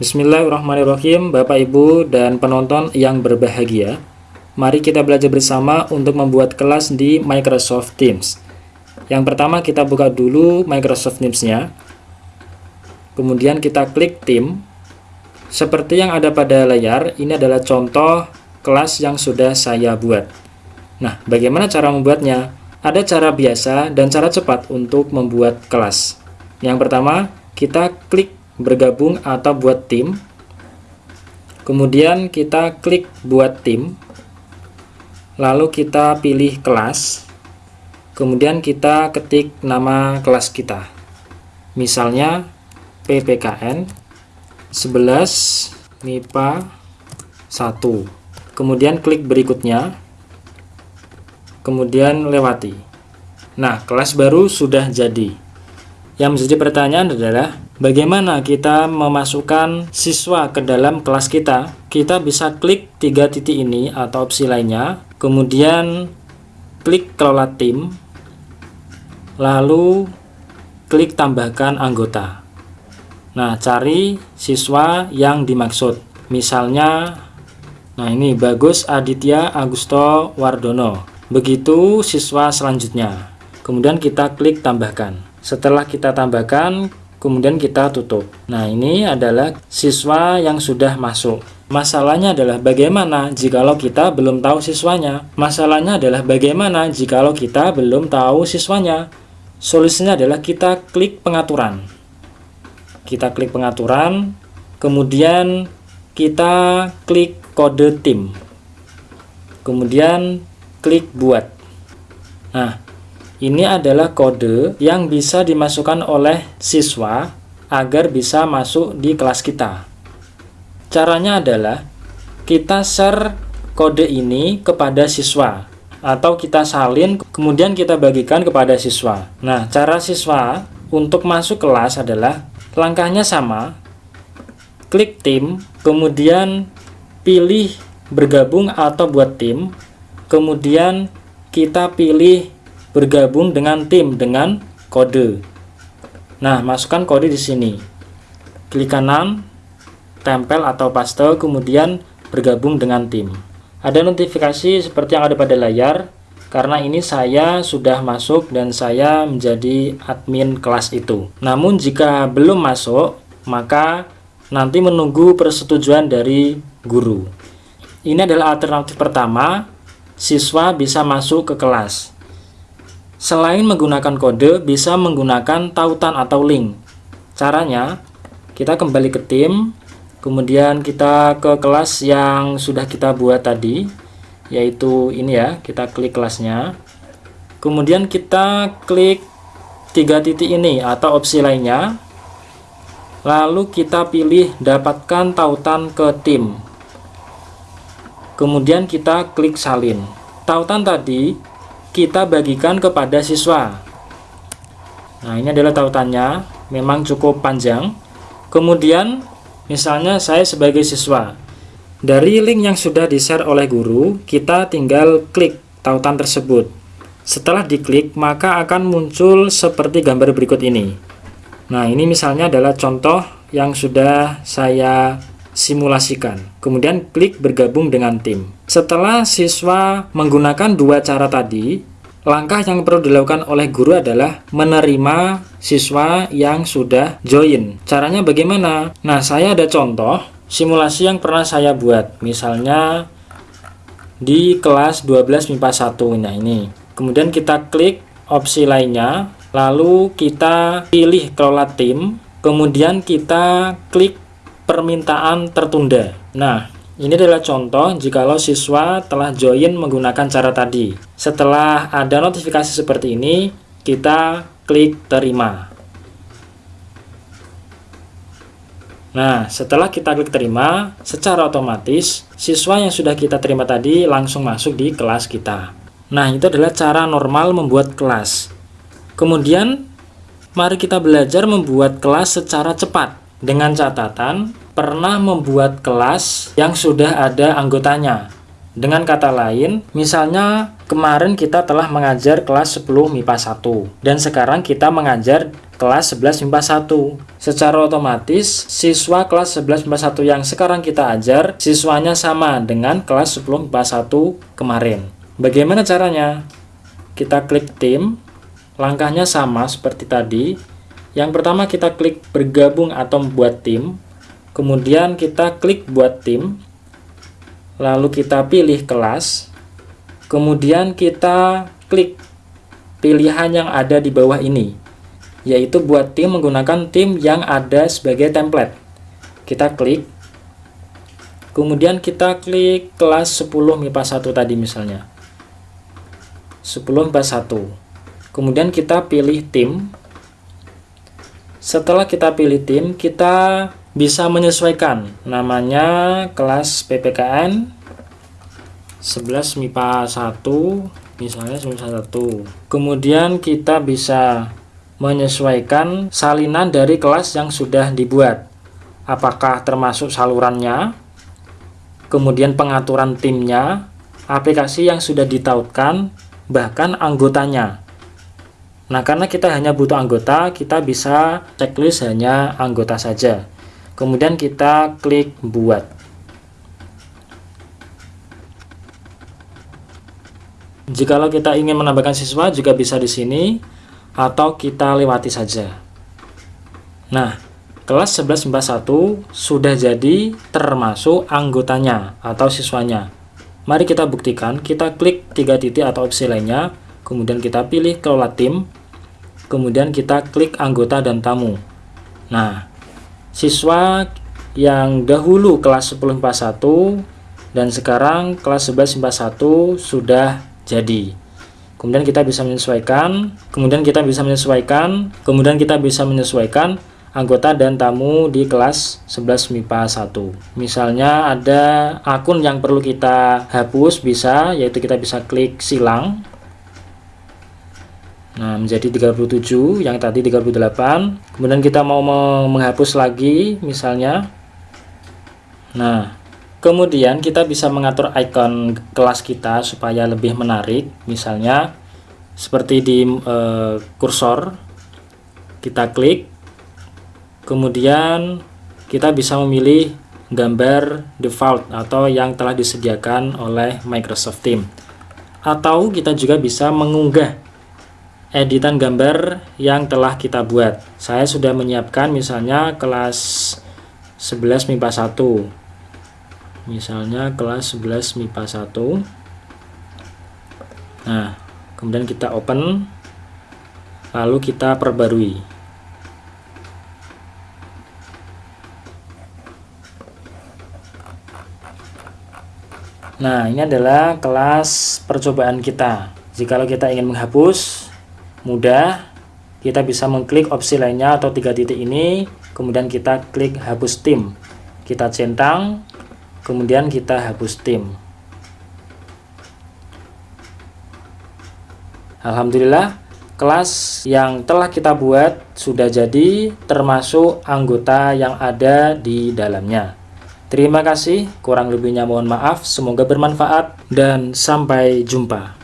Bismillahirrahmanirrahim Bapak Ibu dan penonton yang berbahagia. Mari kita belajar bersama untuk membuat kelas di Microsoft Teams. Yang pertama kita buka dulu Microsoft Teams-nya. Kemudian kita klik Team. Seperti yang ada pada layar Ini adalah contoh kelas yang sudah saya buat. Nah bagaimana cara membuatnya? Ada cara biasa dan cara cepat untuk membuat kelas. Yang pertama kita klik bergabung atau buat tim. Kemudian kita klik buat tim. Lalu kita pilih kelas. Kemudian kita ketik nama kelas kita. Misalnya PPKN 11 MIPA 1 kemudian klik berikutnya. Kemudian lewati. Nah kelas baru sudah jadi. Yang menjadi pertanyaan adalah bagaimana kita memasukkan siswa ke dalam kelas kita. Kita bisa klik tiga titik ini atau opsi lainnya, kemudian klik kelola tim, lalu klik tambahkan anggota. Nah, cari siswa yang dimaksud. Misalnya, nah ini Bagus Aditya Agusto Wardono. Begitu siswa selanjutnya. Kemudian kita klik tambahkan. Setelah kita tambahkan, kemudian kita tutup. Nah, ini adalah siswa yang sudah masuk. Masalahnya adalah bagaimana jikalau kita belum tahu siswanya. Masalahnya adalah bagaimana jikalau kita belum tahu siswanya. Solusinya adalah kita klik pengaturan. Kita klik pengaturan, kemudian kita klik kode tim. Kemudian klik buat. Nah, ini adalah kode yang bisa dimasukkan oleh siswa agar bisa masuk di kelas kita. Caranya adalah kita share kode ini kepada siswa atau kita salin kemudian kita bagikan kepada siswa. Nah, cara siswa untuk masuk kelas adalah langkahnya sama. Klik tim, kemudian pilih bergabung atau buat tim, kemudian kita pilih bergabung dengan tim dengan kode. Nah, masukkan kode di sini. Klik kanan, tempel atau paste, kemudian bergabung dengan tim. Ada notifikasi seperti yang ada pada layar, karena ini saya sudah masuk dan saya menjadi admin kelas itu. Namun jika belum masuk, maka nanti menunggu persetujuan dari guru. Ini adalah alternatif pertama, siswa bisa masuk ke kelas. Selain menggunakan kode, bisa menggunakan tautan atau link. Caranya, kita kembali ke tim, kemudian kita ke kelas yang sudah kita buat tadi, yaitu ini ya, kita klik kelasnya. Kemudian kita klik tiga titik ini atau opsi lainnya. Lalu kita pilih dapatkan tautan ke tim. Kemudian kita klik salin. Tautan tadi kita bagikan kepada siswa. Nah, ini adalah tautannya, memang cukup panjang. Kemudian, misalnya saya sebagai siswa, dari link yang sudah di-share oleh guru, kita tinggal klik tautan tersebut. Setelah diklik, maka akan muncul seperti gambar berikut ini. Nah, ini misalnya adalah contoh yang sudah saya simulasikan. Kemudian klik bergabung dengan tim. Setelah siswa menggunakan dua cara tadi, langkah yang perlu dilakukan oleh guru adalah menerima siswa yang sudah join. Caranya bagaimana? Nah, saya ada contoh simulasi yang pernah saya buat. Misalnya di kelas 12 MIPA 1. Nah, ini. Kemudian kita klik opsi lainnya, lalu kita pilih kelola tim, kemudian kita klik permintaan tertunda. Nah, ini adalah contoh jikalau siswa telah join menggunakan cara tadi. Setelah ada notifikasi seperti ini, kita klik terima. Nah, setelah kita klik terima, secara otomatis siswa yang sudah kita terima tadi langsung masuk di kelas kita. Nah, itu adalah cara normal membuat kelas. Kemudian, mari kita belajar membuat kelas secara cepat dengan catatan pernah membuat kelas yang sudah ada anggotanya. Dengan kata lain, misalnya Kemarin kita telah mengajar kelas 10 MIPA 1 dan sekarang kita mengajar kelas 11 MIPA 1. Secara otomatis, siswa kelas 11 MIPA 1 yang sekarang kita ajar, siswanya sama dengan kelas 10 MIPA 1 kemarin. Bagaimana caranya? Kita klik tim, langkahnya sama seperti tadi. Yang pertama kita klik bergabung atau membuat tim, kemudian kita klik buat tim, lalu kita pilih kelas, Kemudian kita klik pilihan yang ada di bawah ini, yaitu buat tim menggunakan tim yang ada sebagai template. Kita klik, kemudian kita klik kelas 10 MIPA 1 tadi misalnya. 10 MIPA 1. Kemudian kita pilih tim. Setelah kita pilih tim, kita bisa menyesuaikan. Namanya kelas PPKN 11 MIPA 1 misalnya 11 1 kemudian kita bisa menyesuaikan salinan dari kelas yang sudah dibuat. Apakah termasuk salurannya kemudian pengaturan timnya aplikasi yang sudah ditautkan bahkan anggotanya nah karena kita hanya butuh anggota kita bisa checklist hanya anggota saja kemudian kita klik buat Jikalau kita ingin menambahkan siswa juga bisa di sini atau kita lewati saja. Nah, kelas 11 MIPA 1 sudah jadi termasuk anggotanya atau siswanya. Mari kita buktikan, kita klik tiga titik atau opsi lainnya, kemudian kita pilih kelola tim, kemudian kita klik anggota dan tamu. Nah, siswa yang dahulu kelas 10 MIPA 1 dan sekarang kelas 11 MIPA 1 sudah jadi. Kemudian kita bisa menyesuaikan kemudian kita bisa menyesuaikan kemudian kita bisa menyesuaikan anggota dan tamu di kelas 11 MIPA 1 misalnya ada akun yang perlu kita hapus bisa yaitu kita bisa klik silang Nah, menjadi 37 yang tadi 38. Kemudian kita mau menghapus lagi misalnya. Nah, Kemudian kita bisa mengatur icon kelas kita supaya lebih menarik. Misalnya seperti di e, kursor, kita klik, kemudian kita bisa memilih gambar default atau yang telah disediakan oleh Microsoft Teams. Atau kita juga bisa mengunggah editan gambar yang telah kita buat. Saya sudah menyiapkan misalnya kelas 11 MIPA 1 misalnya kelas 11 MIPA 1 nah kemudian kita open lalu kita perbarui. Nah ini adalah kelas percobaan kita. Jikalau kita ingin menghapus mudah kita bisa mengklik opsi lainnya atau tiga titik ini. Kemudian kita klik hapus tim. Kita centang kemudian kita hapus tim. Alhamdulillah kelas yang telah kita buat sudah jadi termasuk anggota yang ada di dalamnya. Terima kasih kurang lebihnya mohon maaf. Semoga bermanfaat dan sampai jumpa